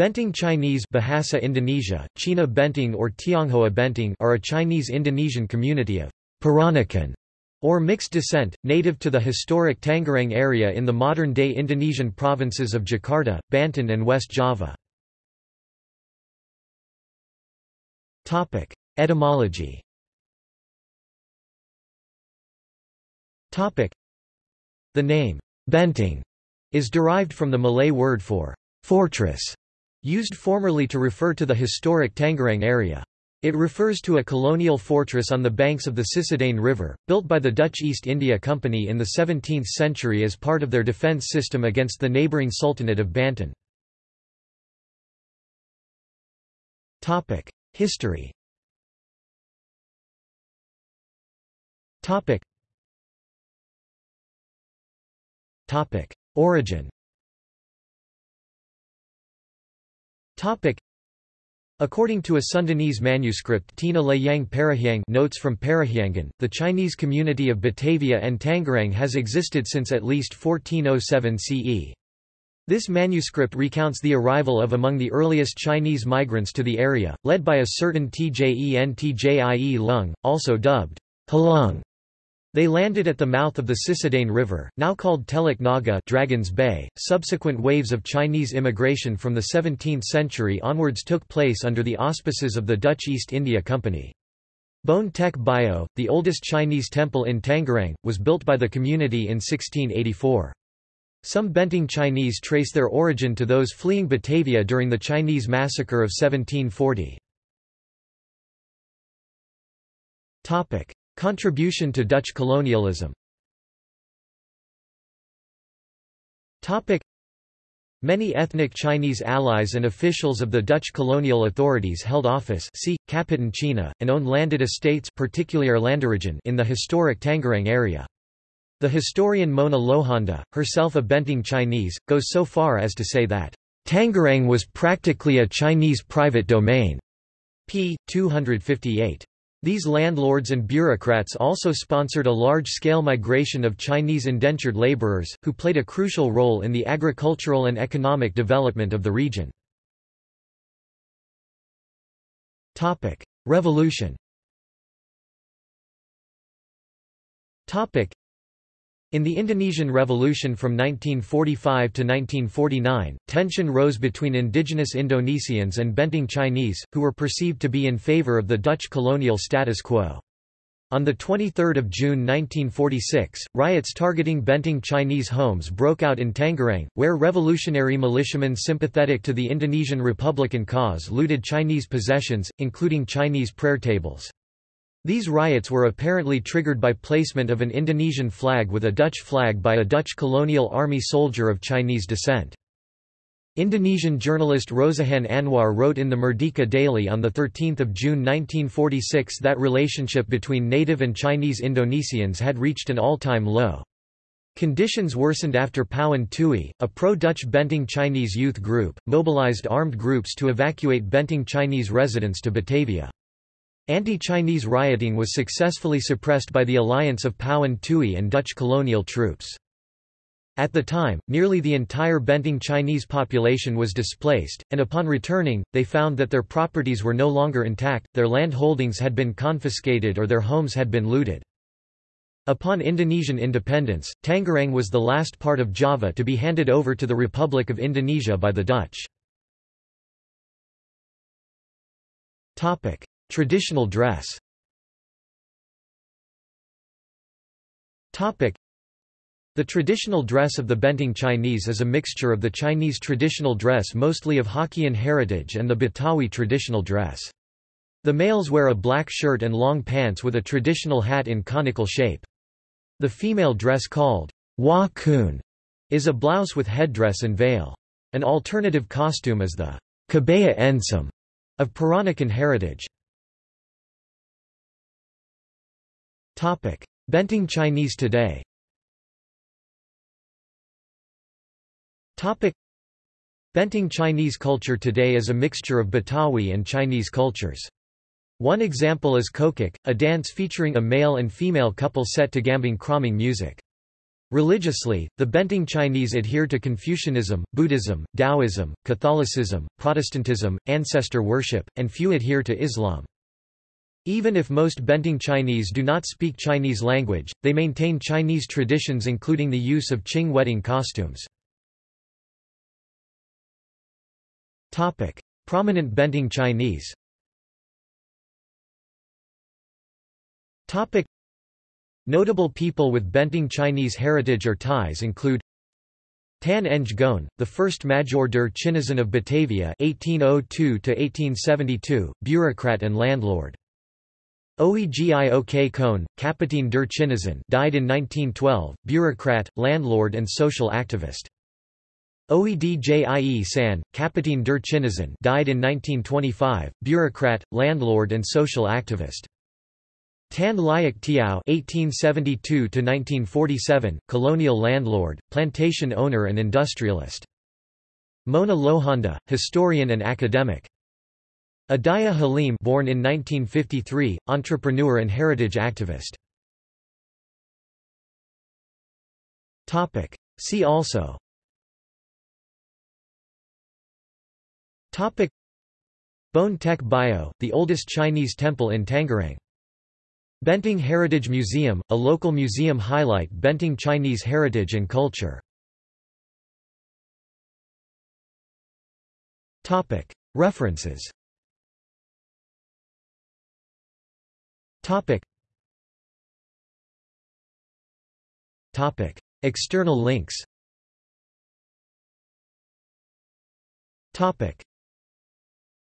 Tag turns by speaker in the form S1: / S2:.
S1: Benteng Chinese Bahasa Indonesia, Cina Benteng or Tionghoa Benteng are a Chinese-Indonesian community of Peranakan or mixed descent, native to the historic Tangerang area in the modern-day Indonesian provinces of Jakarta, Banten and West Java. Etymology The name, Benteng, is derived from the Malay word for fortress, used formerly to refer to the historic Tangerang area. It refers to a colonial fortress on the banks of the Cisadane River, built by the Dutch East India Company in the 17th century as part of their defence system against the neighbouring Sultanate of Banten. History Origin According to a Sundanese manuscript Tina Layang Parahyang notes from Parahyangan, the Chinese community of Batavia and Tangerang has existed since at least 1407 CE. This manuscript recounts the arrival of among the earliest Chinese migrants to the area, led by a certain Tjen Tjie Lung, also dubbed Halung. They landed at the mouth of the Cisadane River, now called Teluk Naga Dragon's Bay. Subsequent waves of Chinese immigration from the 17th century onwards took place under the auspices of the Dutch East India Company. Boen Tek Bio, the oldest Chinese temple in Tangerang, was built by the community in 1684. Some Benteng Chinese trace their origin to those fleeing Batavia during the Chinese massacre of 1740. Contribution to Dutch colonialism Many ethnic Chinese allies and officials of the Dutch colonial authorities held office see, Kapitan Cina, and owned landed estates in the historic Tangerang area. The historian Mona Lohanda, herself a Benteng Chinese, goes so far as to say that, "...Tangerang was practically a Chinese private domain." p. 258. These landlords and bureaucrats also sponsored a large-scale migration of Chinese indentured laborers, who played a crucial role in the agricultural and economic development of the region. Revolution in the Indonesian Revolution from 1945 to 1949, tension rose between indigenous Indonesians and Benteng Chinese, who were perceived to be in favor of the Dutch colonial status quo. On 23 June 1946, riots targeting Benteng Chinese homes broke out in Tangerang, where revolutionary militiamen sympathetic to the Indonesian Republican cause looted Chinese possessions, including Chinese prayer tables. These riots were apparently triggered by placement of an Indonesian flag with a Dutch flag by a Dutch colonial army soldier of Chinese descent. Indonesian journalist Rosihan Anwar wrote in the Merdeka Daily on 13 June 1946 that relationship between native and Chinese Indonesians had reached an all-time low. Conditions worsened after Pao An Tui, a pro-Dutch Benteng Chinese youth group, mobilized armed groups to evacuate Benteng Chinese residents to Batavia. Anti-Chinese rioting was successfully suppressed by the alliance of Pao An Tui and Dutch colonial troops. At the time, nearly the entire Benteng Chinese population was displaced, and upon returning, they found that their properties were no longer intact, their land holdings had been confiscated or their homes had been looted. Upon Indonesian independence, Tangerang was the last part of Java to be handed over to the Republic of Indonesia by the Dutch. Traditional dress the traditional dress of the Benteng Chinese is a mixture of the Chinese traditional dress mostly of Hokkien heritage and the Betawi traditional dress. The males wear a black shirt and long pants with a traditional hat in conical shape. The female dress called Wa Kun is a blouse with headdress and veil. An alternative costume is the Kebaya Encim of Peranakan heritage. Benteng Chinese today Benteng Chinese culture today is a mixture of Betawi and Chinese cultures. One example is cokek, a dance featuring a male and female couple set to gambang kromong music. Religiously, the Benteng Chinese adhere to Confucianism, Buddhism, Taoism, Catholicism, Protestantism, ancestor worship, and few adhere to Islam. Even if most Benteng Chinese do not speak Chinese language, they maintain Chinese traditions including the use of Qing wedding costumes. Prominent Benteng Chinese Notable people with Benteng Chinese heritage or ties include Tan Eng Goan, the first Major der Chinesen of Batavia 1802 bureaucrat and landlord. Oey Giok Koen, Kapitän der Chinesen died in 1912, bureaucrat, landlord and social activist. Oey Djie San, Kapitän der died in 1925, bureaucrat, landlord and social activist. Tan Liok Tiauw (1872–1947), colonial landlord, plantation owner, and industrialist. Mona Lohanda, historian and academic. Udaya Halim, born in 1953, entrepreneur and heritage activist. Topic. See also. Topic. Boen Tek Bio, the oldest Chinese temple in Tangerang. Benteng Heritage Museum, a local museum highlight Benteng Chinese heritage and culture. References External links